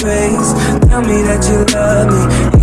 face. Tell me that you love me.